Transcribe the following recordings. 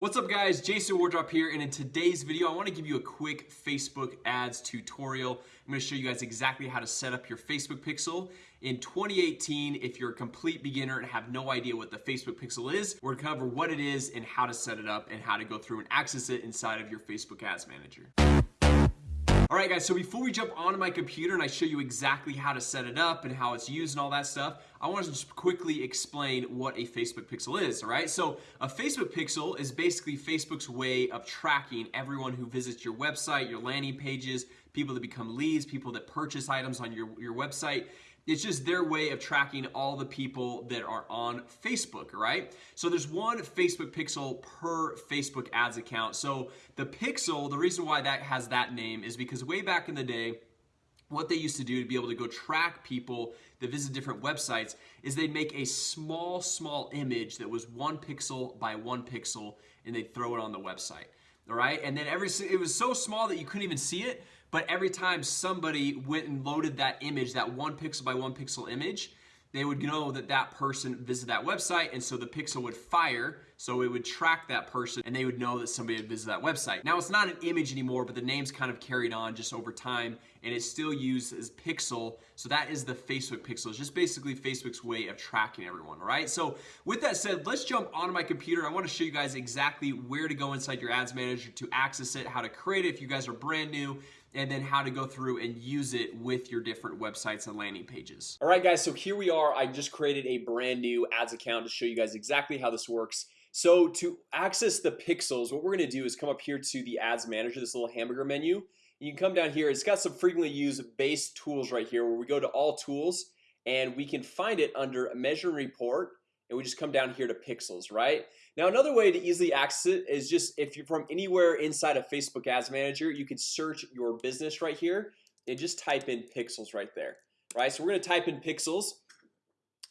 What's up guys? Jason Wardrop here and in today's video I want to give you a quick Facebook ads tutorial. I'm going to show you guys exactly how to set up your Facebook pixel. In 2018 if you're a complete beginner and have no idea what the Facebook pixel is we're gonna cover what it is and how to set it up and how to go through and access it inside of your Facebook ads manager Alright guys, so before we jump onto my computer and I show you exactly how to set it up and how it's used and all that stuff I want to just quickly explain what a Facebook pixel is, alright? So a Facebook pixel is basically Facebook's way of tracking everyone who visits your website, your landing pages, people that become leads, people that purchase items on your, your website it's just their way of tracking all the people that are on Facebook, right? So there's one Facebook pixel per Facebook ads account. So the pixel, the reason why that has that name is because way back in the day, what they used to do to be able to go track people that visit different websites is they'd make a small small image that was one pixel by one pixel and they'd throw it on the website all right? And then every it was so small that you couldn't even see it but every time somebody went and loaded that image that one pixel by one pixel image they would know that that person visited that website and so the pixel would fire so it would track that person and they would know that somebody had visited that website. Now it's not an image anymore but the name's kind of carried on just over time and it's still used as pixel. So that is the Facebook pixel. It's just basically Facebook's way of tracking everyone right? So with that said let's jump onto my computer. I want to show you guys exactly where to go inside your ads manager to access it how to create it if you guys are brand new and then how to go through and use it with your different websites and landing pages. Alright guys, so here we are. I just created a brand new ads account to show you guys exactly how this works So to access the pixels what we're gonna do is come up here to the ads manager this little hamburger menu. You can come down here. It's got some frequently used base tools right here where we go to all tools and we can find it under measure and report and we just come down here to pixels right? Now another way to easily access it is just if you're from anywhere inside of Facebook Ads Manager you can search your business right here and just type in pixels right there right? So we're gonna type in pixels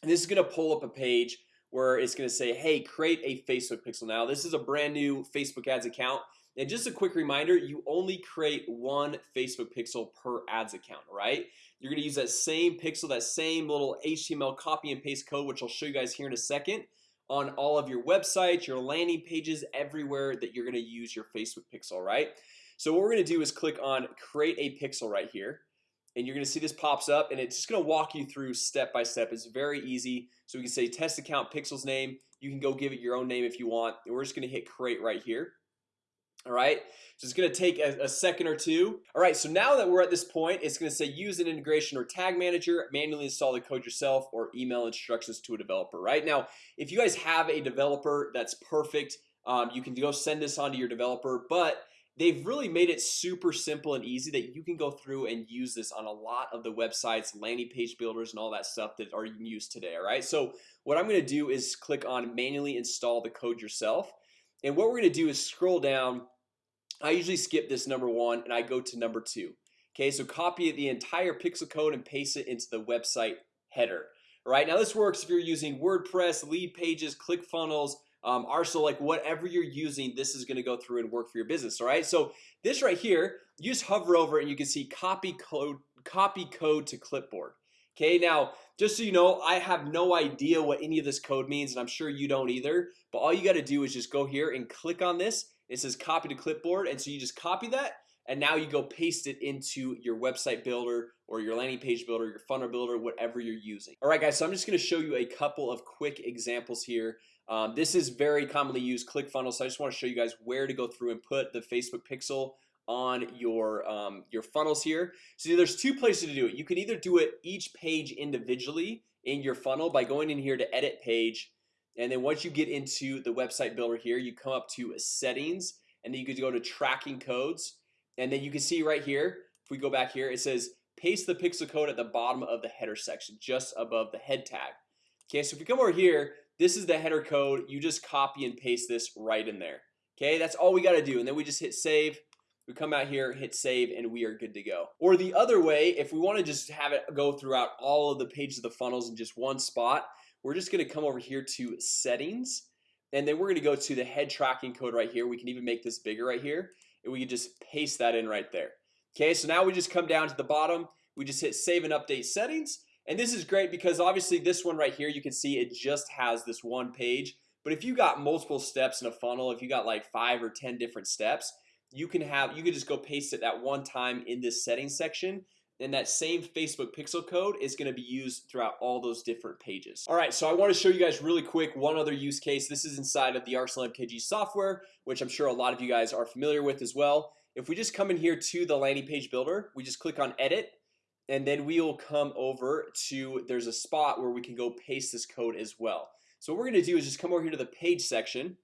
and this is gonna pull up a page where it's gonna say hey create a Facebook pixel. Now this is a brand new Facebook ads account and just a quick reminder you only create one Facebook pixel per ads account right you're gonna use that same pixel that same little HTML copy and paste code which I'll show you guys here in a second on all of your websites your landing pages everywhere that you're gonna use your Facebook pixel right so what we're gonna do is click on create a pixel right here and you're gonna see this pops up and it's just gonna walk you through step by step. It's very easy. So we can say test account pixels name. You can go give it your own name if you want. And we're just gonna hit create right here. All right? So it's gonna take a, a, second or two. All right so now that we're at this point it's gonna say use an integration or tag manager manually install the code yourself or email instructions to a developer. Right now if you guys have a developer that's perfect um, you can go send this on to your developer but they've really made it super simple and easy that you can go through and use this on a lot of the websites landing page builders and all that stuff that are used today all right? So what I'm gonna do is click on manually install the code yourself. And what we're gonna do is scroll down. I usually skip this number one and I go to number two Okay, so copy the entire pixel code and paste it into the website header All right? Now this works if you're using WordPress lead pages ClickFunnels um, Arsenal like whatever you're using this is gonna go through and work for your business All right, so this right here you just hover over and you can see copy code copy code to clipboard Okay? Now just so you know I have no idea what any of this code means and I'm sure you don't either But all you got to do is just go here and click on this. It says copy to clipboard and so you just copy that and now you go paste it into your website builder or your landing page builder your funnel builder whatever you're using. Alright guys, so I'm just gonna show you a couple of quick examples here. Um, This is very commonly used ClickFunnels So I just want to show you guys where to go through and put the Facebook pixel on your um, your funnels here. So there's two places to do it. You can either do it each page individually in your funnel by going in here to edit page and then once you get into the website builder here you come up to settings and then you could go to tracking codes and then you can see right here if we go back here it says paste the pixel code at the bottom of the header section just above the head tag. Okay, so if you come over here this is the header code. You just copy and paste this right in there. Okay, that's all we got to do. And then we just hit save. We come out here hit save and we are good to go. Or the other way if we want to just have it go throughout all of the pages of the funnels in just one spot we're just gonna come over here to settings and then we're gonna go to the head tracking code right here. We can even make this bigger right here and we can just paste that in right there Okay, so now we just come down to the bottom. We just hit save and update settings. And this is great because obviously this one right here you can see it just has this one page. But if you got multiple steps in a funnel if you got like five or ten different steps you can have you can just go paste it that one time in this settings section. And that same Facebook pixel code is going to be used throughout all those different pages. All right, so I want to show you guys really quick one other use case. This is inside of the Arsenal MKG software, which I'm sure a lot of you guys are familiar with as well If we just come in here to the landing page builder, we just click on edit and then we will come over to there's a spot where we can go paste this code as well. So what we're gonna do is just come over here to the page section.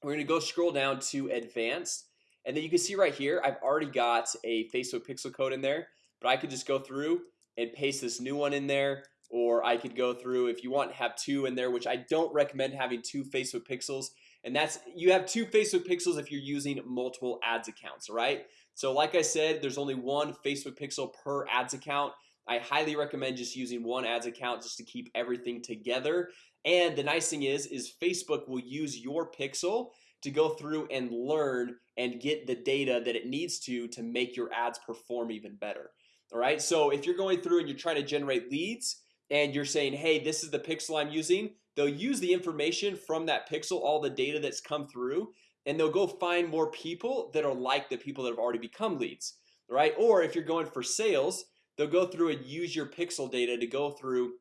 We're gonna go scroll down to advanced and then you can see right here I've already got a Facebook pixel code in there But I could just go through and paste this new one in there or I could go through if you want to have two in there Which I don't recommend having two Facebook pixels and that's you have two Facebook pixels if you're using multiple ads accounts, right? So like I said, there's only one Facebook pixel per ads account. I highly recommend just using one ads account just to keep everything together. And the nice thing is is Facebook will use your pixel to go through and learn and get the data that it needs to to make your ads perform even better All right, so if you're going through and you're trying to generate leads and you're saying hey, this is the pixel I'm using They'll use the information from that pixel all the data that's come through and they'll go find more people that are like the people that have already become leads right? Or if you're going for sales they'll go through and use your pixel data to go through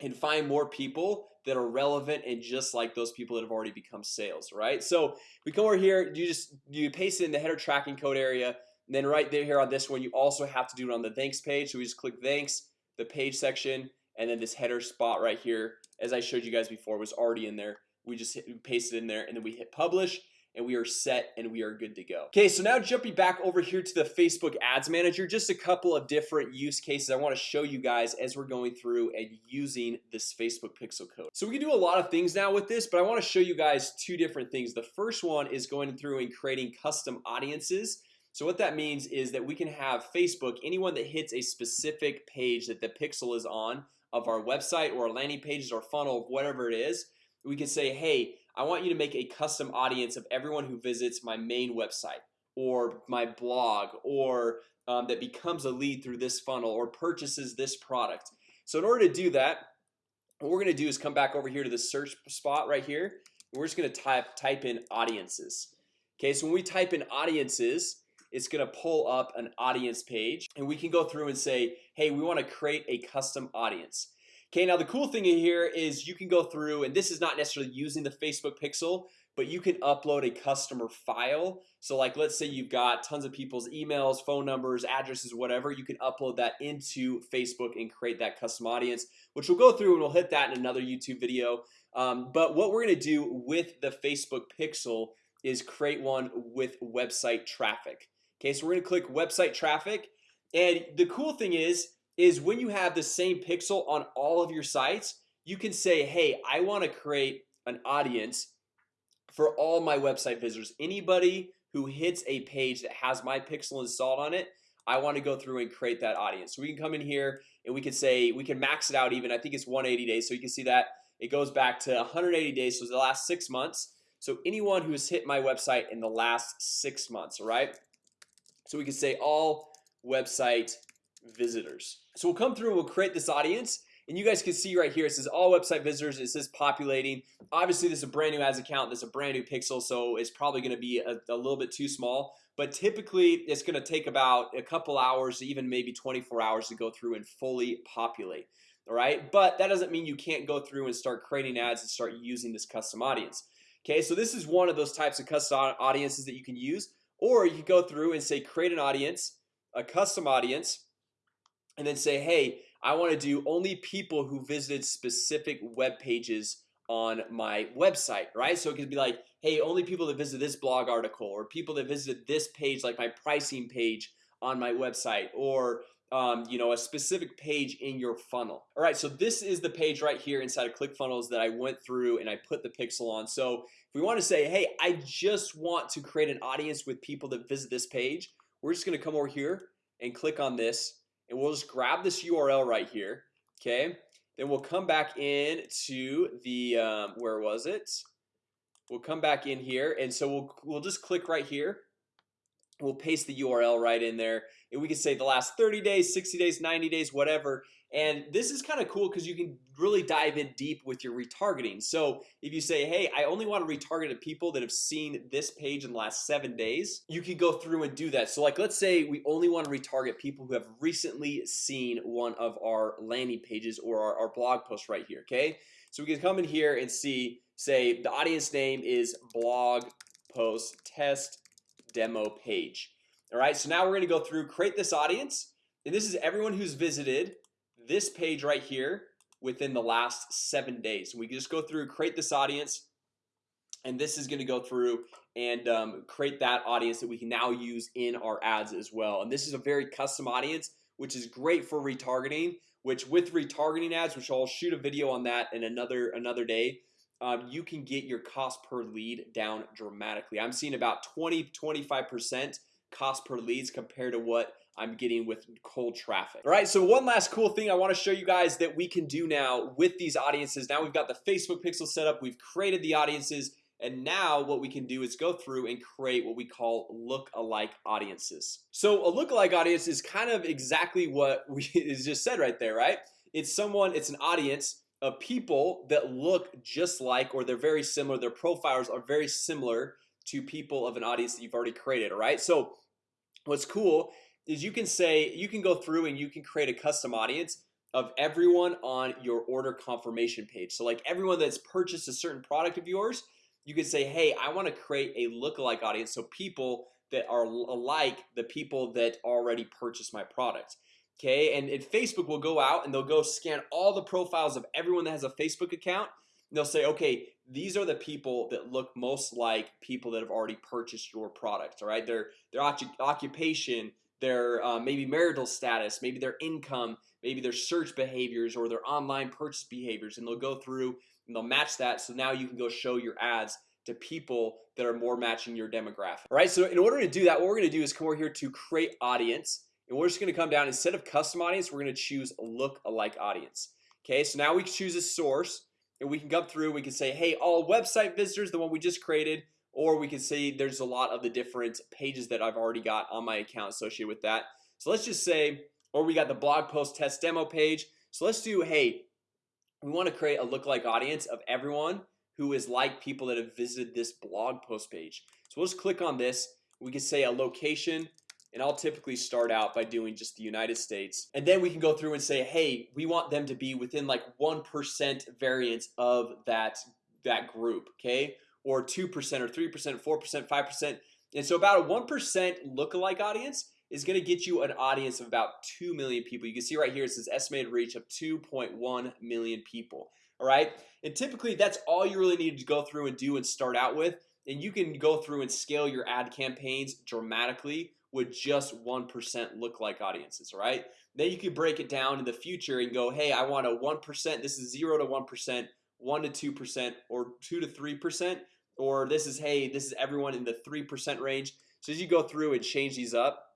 and find more people that are relevant and just like those people that have already become sales right? So we come over here you just you paste it in the header tracking code area and then right there here on this one you also have to do it on the thanks page. So we just click thanks the page section and then this header spot right here as I showed you guys before was already in there. We just hit, paste it in there and then we hit publish and we are set and we are good to go. Okay, so now jumping back over here to the Facebook Ads Manager just a couple of different use cases I want to show you guys as we're going through and using this Facebook pixel code. So we can do a lot of things now with this but I want to show you guys two different things. The first one is going through and creating custom audiences. So what that means is that we can have Facebook anyone that hits a specific page that the pixel is on of our website or our landing pages or funnel whatever it is we can say hey I want you to make a custom audience of everyone who visits my main website or my blog or um, that becomes a lead through this funnel or purchases this product. So in order to do that what we're gonna do is come back over here to the search spot right here. We're just gonna type type in audiences. Okay, so when we type in audiences it's gonna pull up an audience page and we can go through and say hey we want to create a custom audience. Okay, now the cool thing here is you can go through and this is not necessarily using the Facebook pixel but you can upload a customer file. So like let's say you've got tons of people's emails phone numbers addresses whatever you can upload that into Facebook and create that custom audience which we'll go through and we'll hit that in another YouTube video. Um, but what we're gonna do with the Facebook pixel is create one with website traffic Okay, so we're gonna click website traffic and the cool thing is is when you have the same pixel on all of your sites You can say hey, I want to create an audience for all my website visitors. Anybody who hits a page that has my pixel installed on it I want to go through and create that audience. So we can come in here and we can say we can max it out even. I think it's 180 days so you can see that it goes back to 180 days so the last six months. So anyone who has hit my website in the last six months, right? So we can say all website visitors So we'll come through and we'll create this audience and you guys can see right here It says all website visitors. It says populating Obviously, this is a brand new ads account. This is a brand new pixel So it's probably going to be a, a little bit too small But typically it's going to take about a couple hours even maybe 24 hours to go through and fully populate All right, but that doesn't mean you can't go through and start creating ads and start using this custom audience Okay, so this is one of those types of custom audiences that you can use or you go through and say create an audience a custom audience and then say hey I want to do only people who visited specific web pages on my website right? So it could be like hey only people that visit this blog article or people that visited this page like my pricing page on my website or um, you know a specific page in your funnel. All right, so this is the page right here inside of ClickFunnels that I went through and I put the pixel on. So we want to say hey I just want to create an audience with people that visit this page We're just gonna come over here and click on this and we'll just grab this URL right here Okay, then we'll come back in to the um, where was it? We'll come back in here and so we'll we'll just click right here We'll paste the URL right in there and we can say the last 30 days 60 days 90 days whatever. And this is kind of cool because you can really dive in deep with your retargeting. So if you say hey, I only want to retarget to people that have seen this page in the last seven days You can go through and do that. So like let's say we only want to retarget people who have recently seen one of our landing pages or our, our blog post right here Okay, so we can come in here and see say the audience name is blog post test demo page. All right, so now we're gonna go through create this audience. And this is everyone who's visited this page right here within the last seven days. We can just go through create this audience and this is going to go through and um, create that audience that we can now use in our ads as well. And this is a very custom audience which is great for retargeting which with retargeting ads which I'll shoot a video on that in another another day um, you can get your cost per lead down dramatically. I'm seeing about 20 25 percent cost per leads compared to what I'm getting with cold traffic. All right, so one last cool thing I want to show you guys that we can do now with these audiences. Now we've got the Facebook pixel set up We've created the audiences and now what we can do is go through and create what we call look-alike audiences. So a look-alike audience is kind of exactly what we is just said right there, right? It's someone it's an audience people that look just like or they're very similar their profiles are very similar to people of an audience that you've already created all right? So what's cool is you can say you can go through and you can create a custom audience of everyone on your order confirmation page. So like everyone that's purchased a certain product of yours you could say hey I want to create a lookalike audience so people that are alike the people that already purchased my product Okay, and, and Facebook will go out and they'll go scan all the profiles of everyone that has a Facebook account. They'll say okay These are the people that look most like people that have already purchased your product All right, their their occupation their uh, maybe marital status maybe their income maybe their search behaviors or their online purchase behaviors. And they'll go through and they'll match that. So now you can go show your ads to people that are more matching your demographic All right, so in order to do that what we're gonna do is come over here to create audience and we're just gonna come down instead of custom audience We're gonna choose look alike audience. Okay, so now we choose a source and we can come through we can say hey all website visitors the one we just created or we can see there's a lot of the different pages that I've already got on my account associated with that. So let's just say or we got the blog post test demo page. So let's do hey We want to create a lookalike audience of everyone who is like people that have visited this blog post page. So we'll just click on this. We can say a location and I'll typically start out by doing just the United States. And then we can go through and say hey we want them to be within like 1% variance of that that group okay? Or 2% or 3% 4% 5% and so about a 1% lookalike audience is going to get you an audience of about 2 million people. You can see right here it says estimated reach of 2.1 million people all right? And typically that's all you really need to go through and do and start out with. And you can go through and scale your ad campaigns dramatically with just 1% look like audiences right? then you could break it down in the future and go hey I want a 1% this is 0 to 1% 1 to 2% or 2 to 3% or this is hey this is everyone in the 3% range. So as you go through and change these up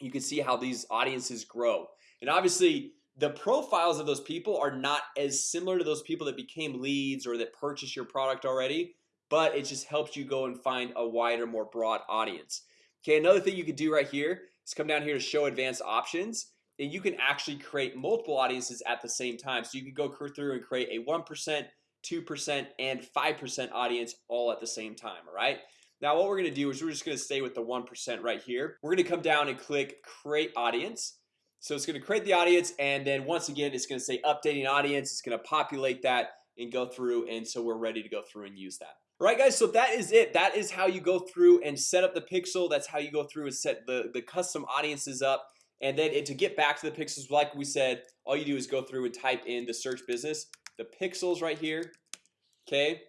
you can see how these audiences grow. And obviously the profiles of those people are not as similar to those people that became leads or that purchased your product already but it just helps you go and find a wider more broad audience Okay, another thing you could do right here is come down here to show advanced options and you can actually create multiple audiences at the same time. So you can go through and create a 1% 2% and 5% audience all at the same time All right? Now what we're gonna do is we're just gonna stay with the 1% right here. We're gonna come down and click create audience. So it's gonna create the audience and then once again It's gonna say updating audience. It's gonna populate that and go through and so we're ready to go through and use that Right guys, so that is it. That is how you go through and set up the pixel. That's how you go through and set the the custom audiences up. And then to get back to the pixels like we said all you do is go through and type in the search business the pixels right here Okay,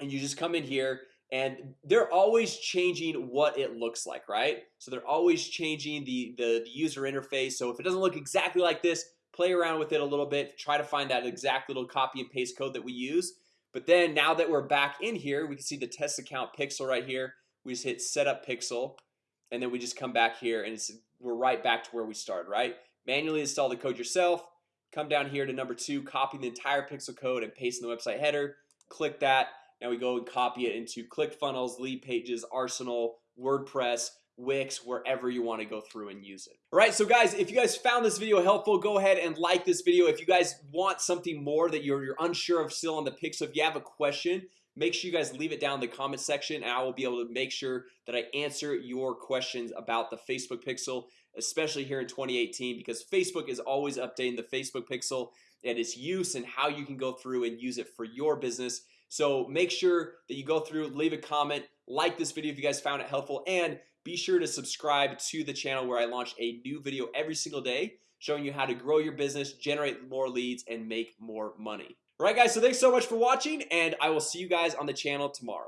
and you just come in here and they're always changing what it looks like right? So they're always changing the, the the user interface. So if it doesn't look exactly like this play around with it a little bit. Try to find that exact little copy and paste code that we use but then now that we're back in here we can see the test account pixel right here. We just hit setup pixel and then we just come back here and we're right back to where we started right? Manually install the code yourself. Come down here to number two copy the entire pixel code and paste in the website header. Click that. Now we go and copy it into ClickFunnels lead pages Arsenal WordPress Wix wherever you want to go through and use it. All right, so guys if you guys found this video helpful go ahead and like this video. If you guys want something more that you're, you're unsure of still on the pixel if you have a question make sure you guys leave it down in the comment section and I will be able to make sure that I answer your questions about the Facebook pixel especially here in 2018 because Facebook is always updating the Facebook pixel and its use and how you can go through and use it for your business. So make sure that you go through leave a comment like this video if you guys found it helpful and be sure to subscribe to the channel where I launch a new video every single day showing you how to grow your business generate more leads and make more money. All right guys so thanks so much for watching and I will see you guys on the channel tomorrow